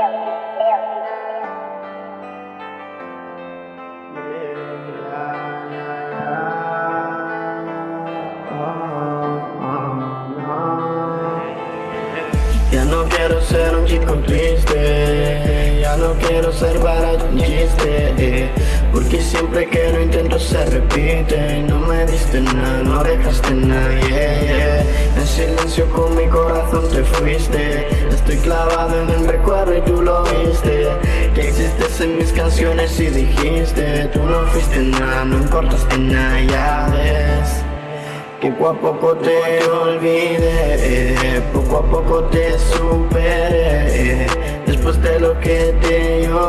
Eu não quero ser um tipo triste. Eu não quero ser para de Porque siempre que lo intento se repite. No me diste nada, no dejaste nadie En silencio con mi corazón te fuiste. Estoy clavado en el recuerdo y tú lo viste. Que existes en mis canciones y dijiste Tú no fuiste nada, no importaste nada, ya ves. Poco a poco te olvidé, poco a poco te superé. Después de lo que te me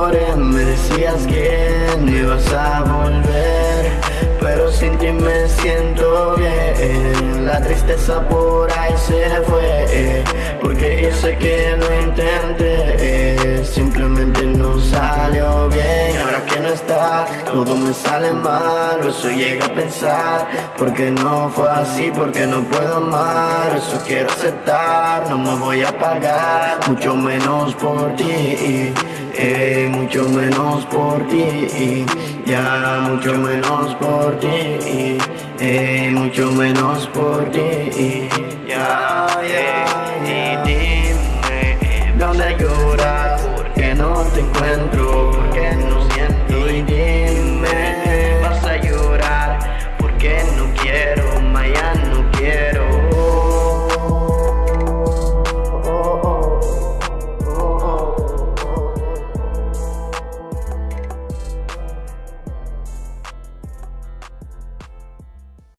decías que no ibas a volver Pero sin ti me siento bien, la tristeza por ahí se fue Porque yo sé que lo intenté, simplemente no salió bien Ahora que no está, todo me sale mal, eso llega a pensar Porque no fue así, porque no puedo amar Eso quiero aceptar, no me voy a pagar Mucho menos por ti eh, mucho menos por ti, ya mucho menos por ti, eh, mucho menos por ti,